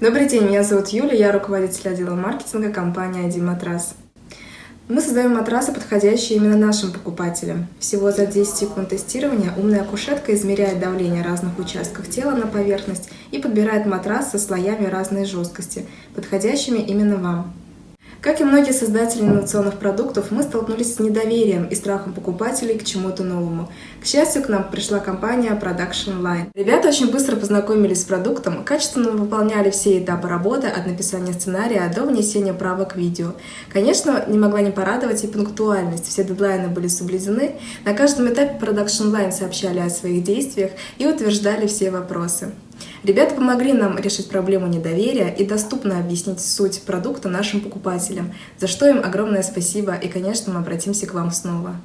Добрый день, меня зовут Юля, я руководитель отдела маркетинга компании «Один матрас». Мы создаем матрасы, подходящие именно нашим покупателям. Всего за 10 секунд тестирования умная кушетка измеряет давление разных участков тела на поверхность и подбирает матрас со слоями разной жесткости, подходящими именно вам. Как и многие создатели инновационных продуктов, мы столкнулись с недоверием и страхом покупателей к чему-то новому. К счастью, к нам пришла компания Production Line. Ребята очень быстро познакомились с продуктом, качественно выполняли все этапы работы от написания сценария до внесения правок в видео. Конечно, не могла не порадовать и пунктуальность. Все дедлайны были соблюдены. На каждом этапе Production Line сообщали о своих действиях и утверждали все вопросы. Ребята помогли нам решить проблему недоверия и доступно объяснить суть продукта нашим покупателям, за что им огромное спасибо и, конечно, мы обратимся к вам снова.